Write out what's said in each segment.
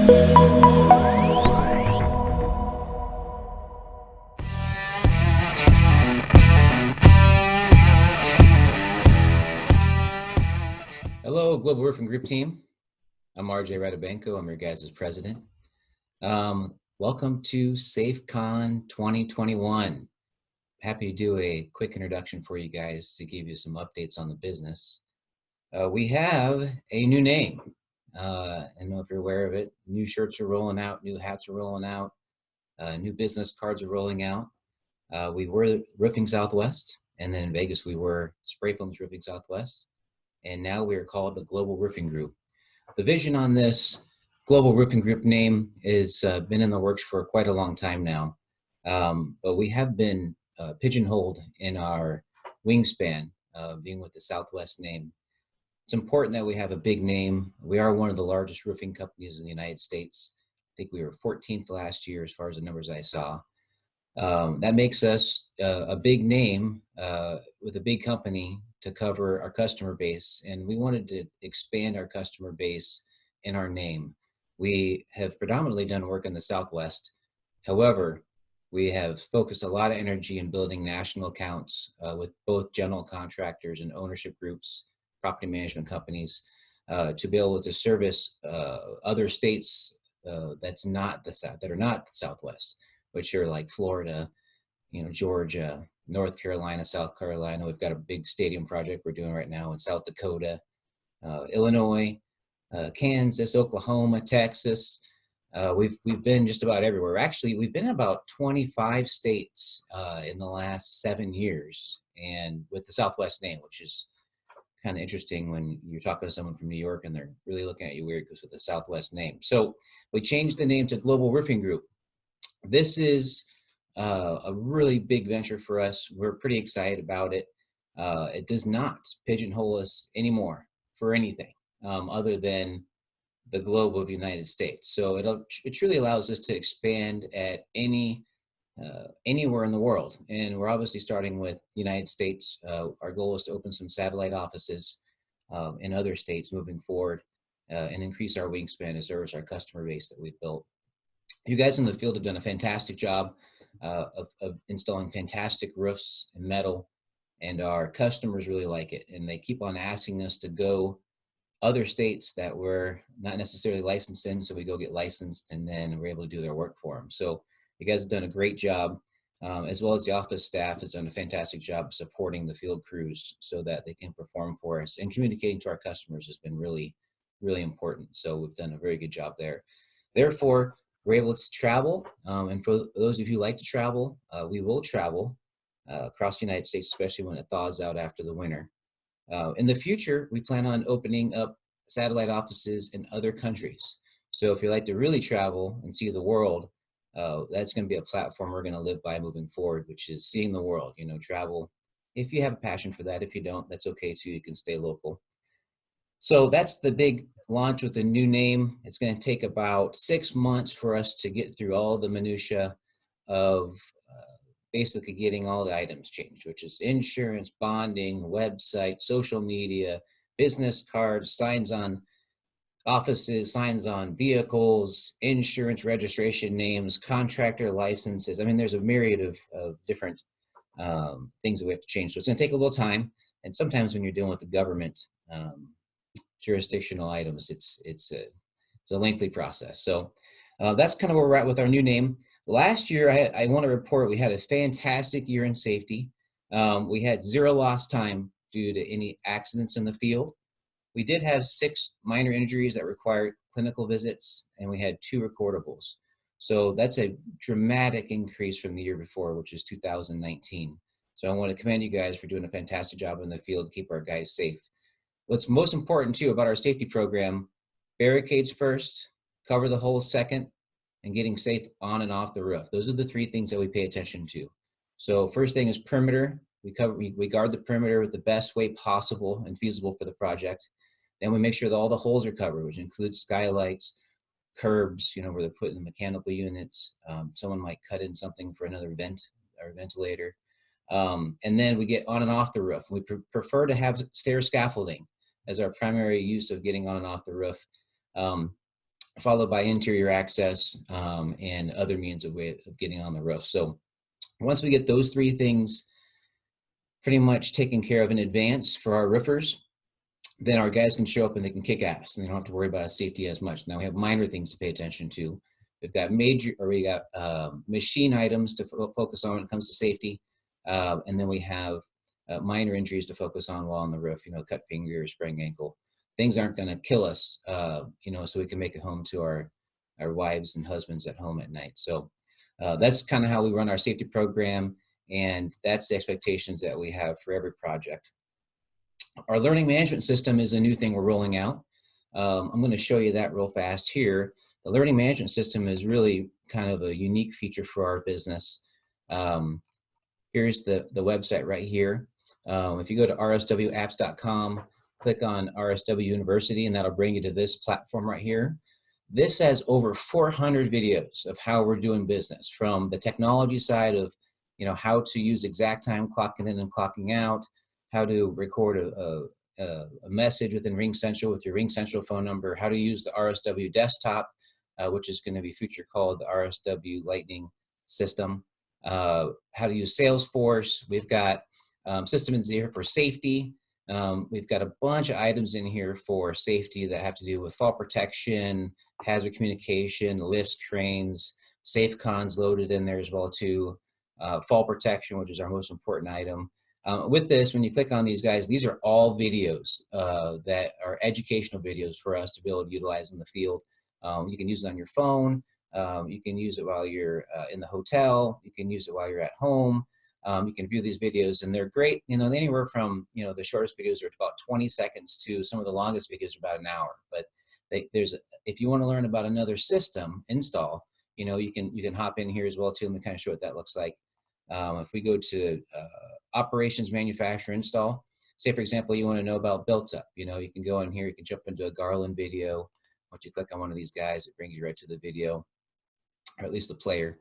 Hello, Global Roofing Group team. I'm RJ Radabenko. I'm your guys' president. Um, welcome to SafeCon 2021. Happy to do a quick introduction for you guys to give you some updates on the business. Uh, we have a new name. Uh, I know if you're aware of it. New shirts are rolling out, new hats are rolling out, uh, new business cards are rolling out. Uh, we were Roofing Southwest, and then in Vegas we were Spray Foams Roofing Southwest and now we are called the Global Roofing Group. The vision on this Global Roofing Group name has uh, been in the works for quite a long time now, um, but we have been uh, pigeonholed in our wingspan, being with the Southwest name. It's important that we have a big name. We are one of the largest roofing companies in the United States. I think we were 14th last year as far as the numbers I saw. Um, that makes us uh, a big name uh, with a big company to cover our customer base. And we wanted to expand our customer base in our name. We have predominantly done work in the Southwest. However, we have focused a lot of energy in building national accounts uh, with both general contractors and ownership groups, property management companies, uh, to be able to service uh, other states uh, that's not the South, that are not the Southwest, which are like Florida, you know, Georgia, North Carolina, South Carolina. We've got a big stadium project we're doing right now in South Dakota, uh, Illinois, uh, Kansas, Oklahoma, Texas. Uh, we've we've been just about everywhere. Actually, we've been in about 25 states in the last seven years, and with the Southwest name, which is kind of interesting when you're talking to someone from New York and they're really looking at you weird because with the Southwest name. So we changed the name to Global Roofing Group. This is uh, a really big venture for us. We're pretty excited about it. Uh, it does not pigeonhole us anymore for anything um, other than the globe of the United States. So it it truly allows us to expand at any uh, anywhere in the world. And we're obviously starting with the United States. Uh, our goal is to open some satellite offices um, in other states moving forward uh, and increase our wingspan to service our customer base that we've built. You guys in the field have done a fantastic job uh, of, of, installing fantastic roofs and metal and our customers really like it and they keep on asking us to go other states that we're not necessarily licensed in so we go get licensed and then we're able to do their work for them so you guys have done a great job um, as well as the office staff has done a fantastic job supporting the field crews so that they can perform for us and communicating to our customers has been really really important so we've done a very good job there therefore we're able to travel. Um, and for those of you who like to travel, uh, we will travel uh, across the United States, especially when it thaws out after the winter. Uh, in the future, we plan on opening up satellite offices in other countries. So if you like to really travel and see the world, uh, that's going to be a platform we're going to live by moving forward, which is seeing the world, you know, travel. If you have a passion for that, if you don't, that's okay too. You can stay local. So that's the big launch with a new name. It's going to take about six months for us to get through all the minutia of uh, basically getting all the items changed, which is insurance, bonding, website, social media, business cards, signs on offices, signs on vehicles, insurance registration names, contractor licenses. I mean, there's a myriad of, of different um, things that we have to change. So it's going to take a little time. And sometimes when you're dealing with the government, um, jurisdictional items. It's it's a it's a lengthy process. So uh, that's kind of where we're at with our new name. Last year, I, I want to report we had a fantastic year in safety. Um, we had zero lost time due to any accidents in the field. We did have six minor injuries that required clinical visits, and we had two recordables. So that's a dramatic increase from the year before, which is 2019. So I want to commend you guys for doing a fantastic job in the field keep our guys safe. What's most important too about our safety program, barricades first, cover the hole second, and getting safe on and off the roof. Those are the three things that we pay attention to. So first thing is perimeter. We cover, we, we guard the perimeter with the best way possible and feasible for the project. Then we make sure that all the holes are covered, which includes skylights, curbs, you know, where they're putting the mechanical units. Um, someone might cut in something for another vent or ventilator. Um, and then we get on and off the roof. We prefer to have stair scaffolding as our primary use of getting on and off the roof. Um, followed by interior access um, and other means of way of getting on the roof. So once we get those three things pretty much taken care of in advance for our roofers, then our guys can show up and they can kick ass and they don't have to worry about safety as much. Now we have minor things to pay attention to. We've got major, or we got um, machine items to focus on when it comes to safety. Uh, and then we have uh, minor injuries to focus on while on the roof, you know, cut finger, sprained ankle. Things aren't gonna kill us, uh, you know, so we can make it home to our, our wives and husbands at home at night. So uh, that's kind of how we run our safety program. And that's the expectations that we have for every project. Our learning management system is a new thing we're rolling out. Um, I'm going to show you that real fast here. The learning management system is really kind of a unique feature for our business. Um, here's the, the website right here. Um, if you go to rswapps.com, click on RSW University, and that'll bring you to this platform right here. This has over 400 videos of how we're doing business from the technology side of you know, how to use ExakTime clocking in and clocking out, how to record a, a, a message within RingCentral with your RingCentral phone number, how to use the RSW desktop, uh, which is going to be future called the RSW Lightning system, uh, how to use Salesforce. We've got um, systems here for safety. Um, we've got a bunch of items in here for safety that have to do with fall protection, hazard communication, lifts, cranes, SafeCon's loaded in there as well too, uh, fall protection, which is our most important item, uh, with this, when you click on these guys, these are all videos uh, that are educational videos for us to be able to utilize in the field. Um, you can use it on your phone. Um, you can use it while you're uh, in the hotel. You can use it while you're at home. Um, you can view these videos and they're great. You know, anywhere from, you know, the shortest videos are about 20 seconds to some of the longest videos are about an hour. But they, there's, if you want to learn about another system install, you know, you can, you can hop in here as well too. Let me kind of show what that looks like. Um, if we go to uh, operations, manufacture, install, say for example, you want to know about built up, you know, you can go in here, you can jump into a Garland video. Once you click on one of these guys, it brings you right to the video, or at least the player.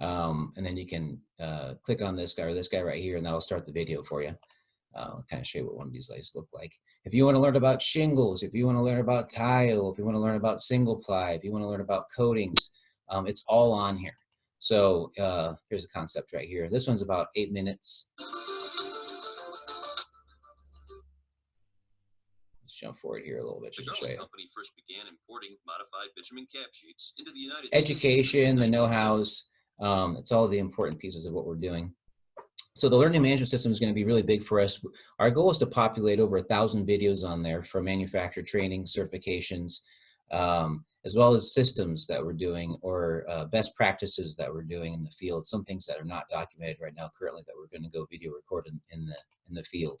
Um, and then you can uh, click on this guy or this guy right here, and that'll start the video for you. I'll kind of show you what one of these lights look like. If you want to learn about shingles, if you want to learn about tile, if you want to learn about single ply, if you want to learn about coatings, um, it's all on here. So uh, here's the concept right here. This one's about eight minutes. Let's jump forward here a little bit. The Just to show you. company first began importing modified bitumen cap sheets into the United Education, the know-hows, um, it's all the important pieces of what we're doing. So the learning management system is going to be really big for us. Our goal is to populate over a thousand videos on there for manufacturer training, certifications, um, as well as systems that we're doing or uh, best practices that we're doing in the field, some things that are not documented right now currently that we're going to go video record in, in, the, in the field.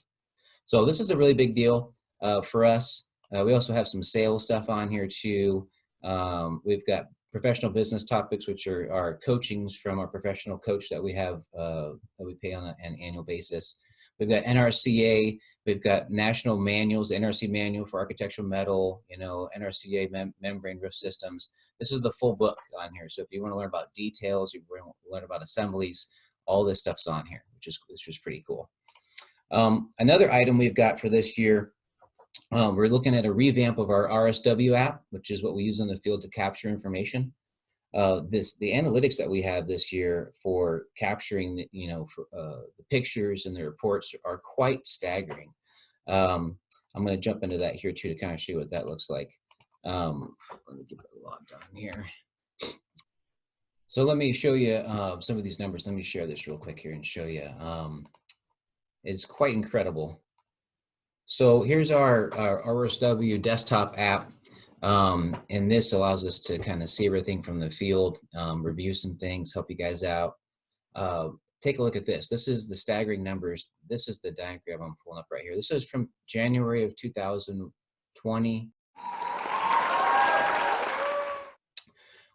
So this is a really big deal uh, for us. Uh, we also have some sales stuff on here too. Um, we've got professional business topics, which are our coachings from our professional coach that we have, uh, that we pay on a, an annual basis. We've got NRCA, we've got national manuals, NRC manual for architectural metal, you know, NRCA mem membrane roof systems. This is the full book on here. So if you want to learn about details, you want to learn about assemblies, all this stuff's on here, which is, which is pretty cool. Um, another item we've got for this year, um, we're looking at a revamp of our RSW app, which is what we use in the field to capture information uh, this the analytics that we have this year for capturing the, you know for, uh, the pictures and the reports are quite staggering. Um, I'm going to jump into that here too to kind of show you what that looks like. Um, let me get it logged on here. So let me show you uh, some of these numbers. Let me share this real quick here and show you. Um, it's quite incredible. So here's our, our RSW desktop app. Um, and this allows us to kind of see everything from the field, um, review some things, help you guys out. Uh, take a look at this. This is the staggering numbers. This is the diagram I'm pulling up right here. This is from January of 2020.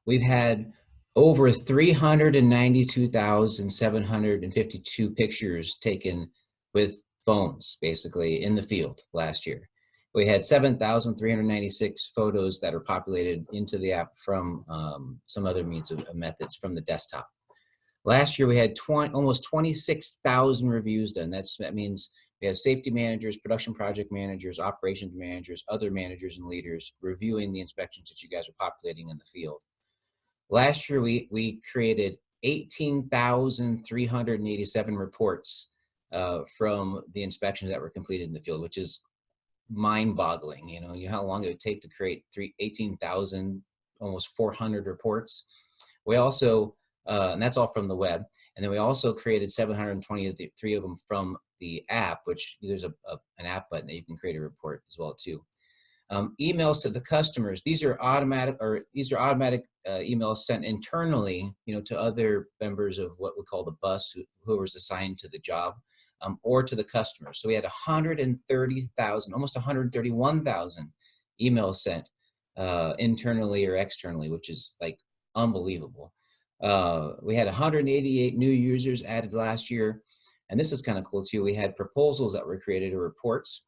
We've had over 392,752 pictures taken with phones, basically, in the field last year we had 7,396 photos that are populated into the app from um, some other means of, of, methods from the desktop. Last year we had 20, almost 26,000 reviews done. That's, that means We have safety managers, production project managers, operations managers, other managers and leaders reviewing the inspections that you guys are populating in the field. Last year, we, we created 18,387 reports uh, from the inspections that were completed in the field, which is mind-boggling. You know, you know how long it would take to create three, 18,000, almost 400 reports. We also, uh, and that's all from the web. And then we also created 723 of them from the app, which there's a, a, an app button that you can create a report as well too. Um, emails to the customers. These are automatic, or these are automatic uh, emails sent internally, you know, to other members of what we call the bus, who, who was assigned to the job, um, or to the customer. So we had 130,000, almost 131,000 emails sent uh, internally or externally, which is like unbelievable. Uh, we had 188 new users added last year. And this is kind of cool too. We had proposals that were created or reports.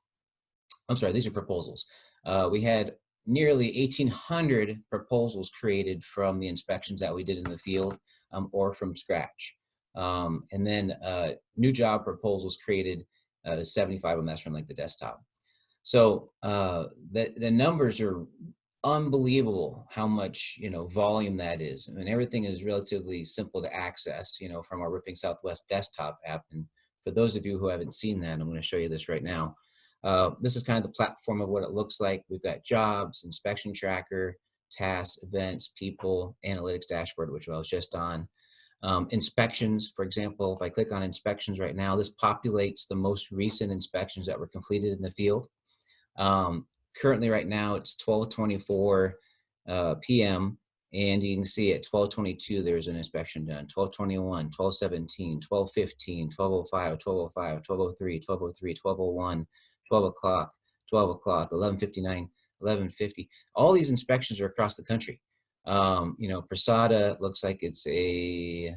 I'm sorry, these are proposals. Uh, we had nearly 1,800 proposals created from the inspections that we did in the field um, or from scratch. Um, and then uh, new job proposals created uh, 75 of them, from like the desktop. So uh, the, the numbers are unbelievable how much you know volume that is. I mean everything is relatively simple to access you know from our roofing southwest desktop app and for those of you who haven't seen that i'm going to show you this right now. Uh, this is kind of the platform of what it looks like. We've got jobs inspection tracker tasks events people analytics dashboard which i was just on um, inspections. For example if i click on inspections right now this populates the most recent inspections that were completed in the field. Um, currently right now it's 1224 uh, p.m. and you can see at 1222 there's an inspection done. 1221 1217 1215 1205 1205 1203 1203 1201 12 o'clock 12 o'clock 1159 1150 all these inspections are across the country um, you know Prasada looks like it's a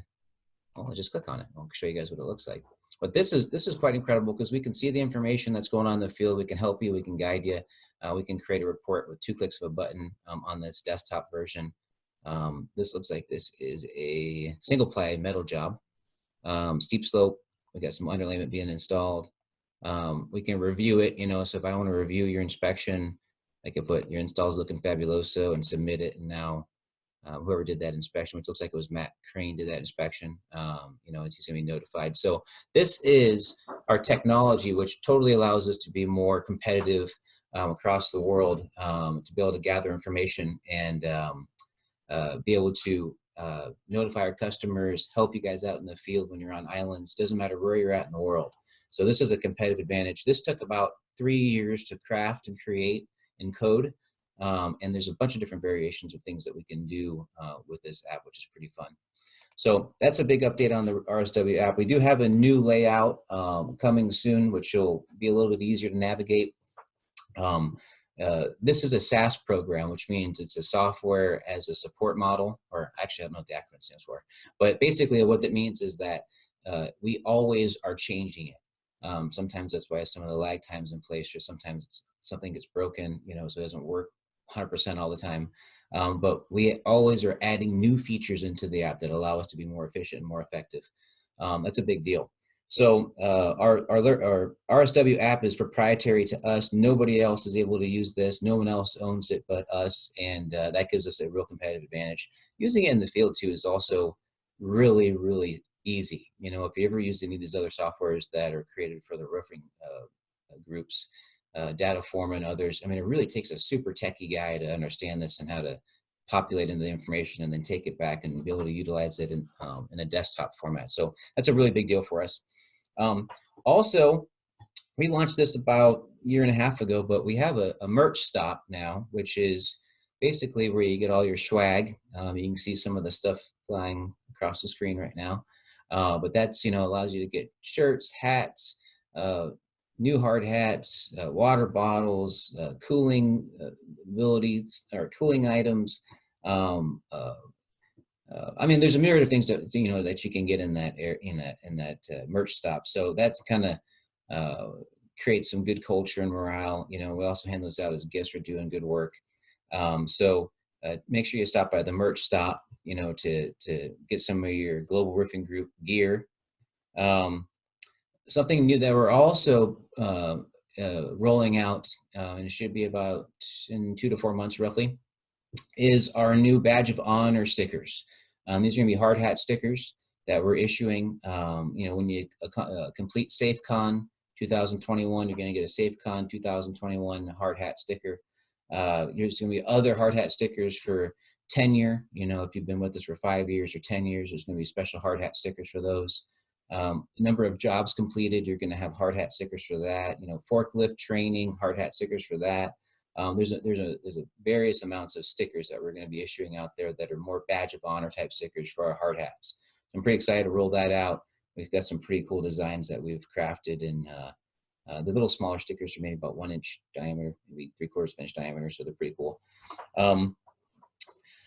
well, I'll just click on it. I'll show you guys what it looks like. But this is this is quite incredible because we can see the information that's going on in the field. We can help you. We can guide you. Uh, we can create a report with two clicks of a button um, on this desktop version. Um, this looks like this is a single ply metal job. Um, steep slope. We got some underlayment being installed. Um, we can review it. You know, so if I want to review your inspection, I can put your installs looking fabuloso and submit it. And now uh, whoever did that inspection, which looks like it was Matt Crane did that inspection, um, you know, he's gonna be notified. So this is our technology, which totally allows us to be more competitive um, across the world, um, to be able to gather information and um, uh, be able to uh, notify our customers, help you guys out in the field when you're on islands, doesn't matter where you're at in the world. So this is a competitive advantage. This took about three years to craft and create and code. Um, and there's a bunch of different variations of things that we can do uh, with this app, which is pretty fun. So that's a big update on the RSW app. We do have a new layout um, coming soon, which will be a little bit easier to navigate. Um, uh, this is a SaaS program, which means it's a software as a support model, or actually I don't know what the acronym stands for, but basically what that means is that uh, we always are changing it. Um, sometimes that's why some of the lag times in place, or sometimes something gets broken, you know, so it doesn't work 100% all the time. Um, but we always are adding new features into the app that allow us to be more efficient and more effective. Um, that's a big deal. So uh, our, our, our RSW app is proprietary to us. Nobody else is able to use this. No one else owns it but us. And uh, that gives us a real competitive advantage. Using it in the field too is also really, really easy. You know, if you ever use any of these other softwares that are created for the roofing uh, groups, uh, Dataforma and others. I mean, it really takes a super techie guy to understand this and how to populate into the information and then take it back and be able to utilize it in, um, in a desktop format. So that's a really big deal for us. Um, also, we launched this about a year and a half ago, but we have a, a merch stop now, which is basically where you get all your swag. Um, you can see some of the stuff flying across the screen right now. Uh, but that's, you know, allows you to get shirts, hats, uh, new hard hats, uh, water bottles, uh, cooling uh, abilities or cooling items. Um, uh, uh, I mean, there's a myriad of things that you know that you can get in that air, in that in that merch stop. So that's kind of creates some good culture and morale. You know, we also hand those out as gifts for doing good work. Um, so make sure you stop by the merch stop. You know, to to get some of your global roofing group gear. Um, something new that we're also uh, uh, rolling out, uh, and it should be about in two to four months roughly, is our new badge of honor stickers. Um, these are gonna be hard hat stickers that we're issuing. Um, you know, when you uh, complete SafeCon 2021, you're gonna get a SafeCon 2021 hard hat sticker. Uh, there's gonna be other hard hat stickers for tenure. You know, if you've been with us for five years or 10 years, there's gonna be special hard hat stickers for those. Um, number of jobs completed, you're gonna have hard hat stickers for that. You know, forklift training, hard hat stickers for that. Um, there's a, there's a there's a various amounts of stickers that we're going to be issuing out there that are more badge of honor type stickers for our hard hats. I'm pretty excited to roll that out. We've got some pretty cool designs that we've crafted and uh, uh, the little smaller stickers are maybe about one inch diameter, maybe three quarters of inch diameter, so they're pretty cool. Um,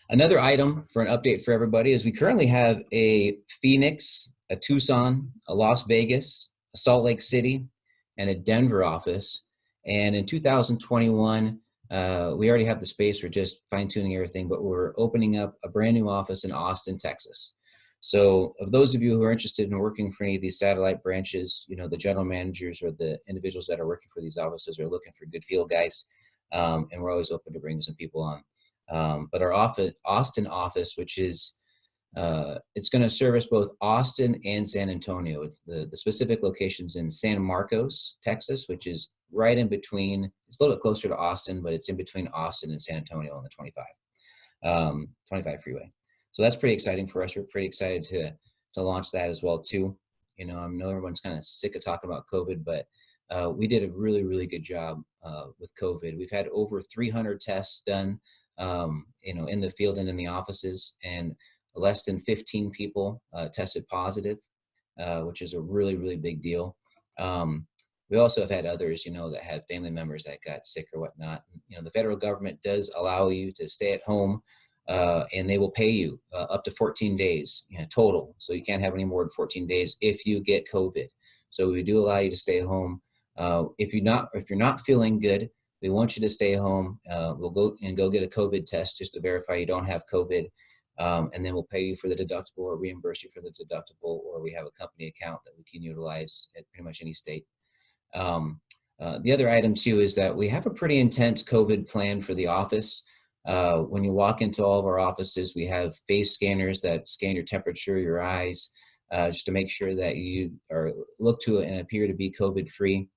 another item for an update for everybody is we currently have a Phoenix, a Tucson, a Las Vegas, a Salt Lake City, and a Denver office. And in 2021, uh, we already have the space. We're just fine tuning everything, but we're opening up a brand new office in Austin, Texas. So of those of you who are interested in working for any of these satellite branches, you know, the general managers or the individuals that are working for these offices are looking for good field guys. Um, and we're always open to bringing some people on. Um, but our office, Austin office, which is uh, it's going to service both Austin and San Antonio. It's the, the specific locations in San Marcos, Texas, which is right in between, it's a little bit closer to Austin, but it's in between Austin and San Antonio on the 25, um, 25 freeway. So that's pretty exciting for us. We're pretty excited to, to launch that as well too. You know, I know everyone's kind of sick of talking about COVID, but uh, we did a really, really good job uh, with COVID. We've had over 300 tests done, um, you know, in the field and in the offices, and less than 15 people uh, tested positive, uh, which is a really, really big deal. Um, we also have had others, you know, that had family members that got sick or whatnot. You know, the federal government does allow you to stay at home uh, and they will pay you uh, up to 14 days you know, total. So you can't have any more than 14 days if you get COVID. So we do allow you to stay home. Uh, if you're not if you're not feeling good, we want you to stay home. Uh, we'll go and go get a COVID test just to verify you don't have COVID um, and then we'll pay you for the deductible or reimburse you for the deductible, or we have a company account that we can utilize at pretty much any state. Um, uh, the other item too is that we have a pretty intense COVID plan for the office. Uh, when you walk into all of our offices, we have face scanners that scan your temperature, your eyes, uh, just to make sure that you are look to it and appear to be COVID free.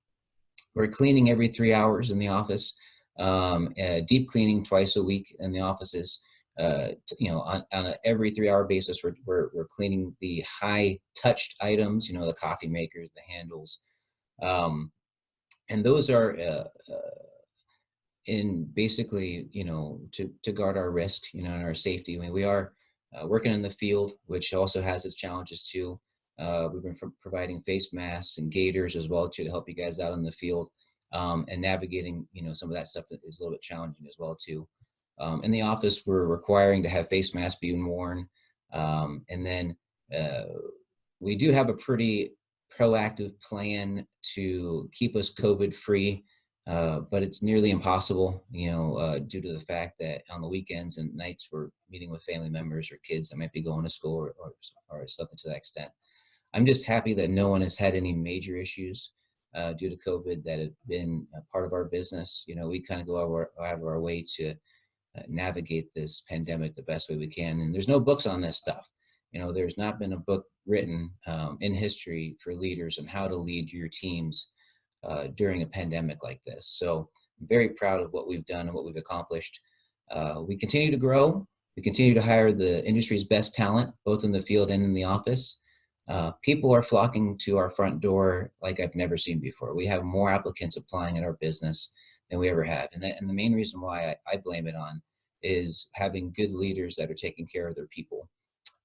We're cleaning every three hours in the office, um, deep cleaning twice a week in the offices uh, you know, on, on every three hour basis, we're, we're, we're, cleaning the high touched items, you know, the coffee makers, the handles. Um, and those are uh, uh, in basically, you know, to, to guard our risk, you know, and our safety. I mean, we are uh, working in the field, which also has its challenges too. Uh, we've been providing face masks and gaiters as well too to help you guys out in the field um, and navigating, you know, some of that stuff that is a little bit challenging as well too. Um, in the office, we're requiring to have face masks being worn. Um, and then uh, we do have a pretty proactive plan to keep us COVID free, uh, but it's nearly impossible, you know, uh, due to the fact that on the weekends and nights we're meeting with family members or kids that might be going to school or, or, or something to that extent. I'm just happy that no one has had any major issues uh, due to COVID that have been part of our business. You know, we kind of go out of our way to navigate this pandemic the best way we can. And there's no books on this stuff. You know, there's not been a book written um, in history for leaders on how to lead your teams uh, during a pandemic like this. So I'm very proud of what we've done and what we've accomplished. Uh, we continue to grow. We continue to hire the industry's best talent, both in the field and in the office. Uh, people are flocking to our front door like I've never seen before. We have more applicants applying at our business than we ever have. And, that, and the main reason why I, I, blame it on is having good leaders that are taking care of their people.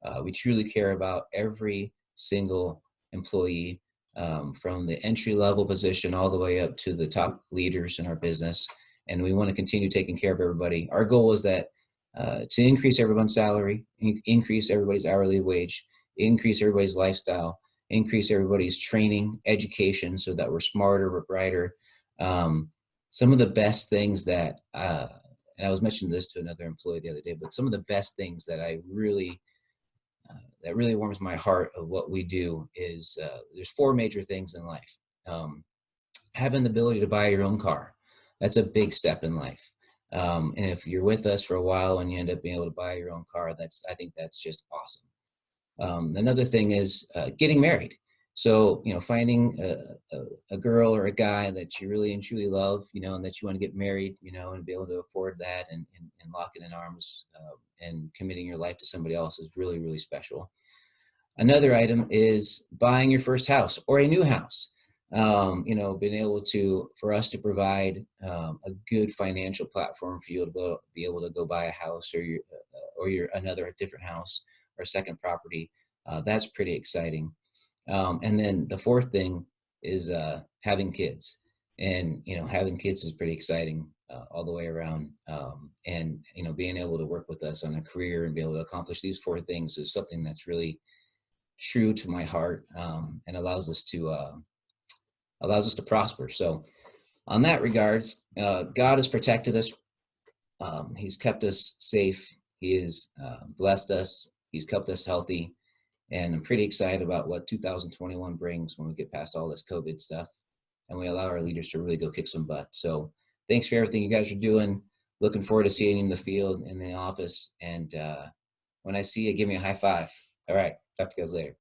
Uh, we truly care about every single employee um, from the entry level position all the way up to the top leaders in our business. And we want to continue taking care of everybody. Our goal is that uh, to increase everyone's salary, in increase everybody's hourly wage, increase everybody's lifestyle, increase everybody's training, education so that we're smarter, we're brighter, um, some of the best things that, uh, and I was mentioning this to another employee the other day, but some of the best things that I really uh, that really warms my heart of what we do is uh, there's four major things in life. Um, having the ability to buy your own car, that's a big step in life. Um, and if you're with us for a while and you end up being able to buy your own car, that's I think that's just awesome. Um, another thing is uh, getting married. So, you know, finding a, a, a, girl or a guy that you really and truly love, you know, and that you want to get married, you know, and be able to afford that and, and, and lock it in arms uh, and committing your life to somebody else is really, really special. Another item is buying your first house or a new house. Um, you know, being able to, for us to provide um, a good financial platform for you to be able to go buy a house or your, uh, or your another different house or second property. Uh, that's pretty exciting. Um, and then the fourth thing is uh, having kids. And, you know, having kids is pretty exciting uh, all the way around. Um, and, you know, being able to work with us on a career and be able to accomplish these four things is something that's really true to my heart um, and allows us to, uh, allows us to prosper. So on that regards, uh, God has protected us. Um, he's kept us safe. He has uh, blessed us. He's kept us healthy. And I'm pretty excited about what 2021 brings when we get past all this COVID stuff and we allow our leaders to really go kick some butt. So thanks for everything you guys are doing. Looking forward to seeing you in the field, in the office. And uh, when I see you, give me a high five. All right. Talk to you guys later.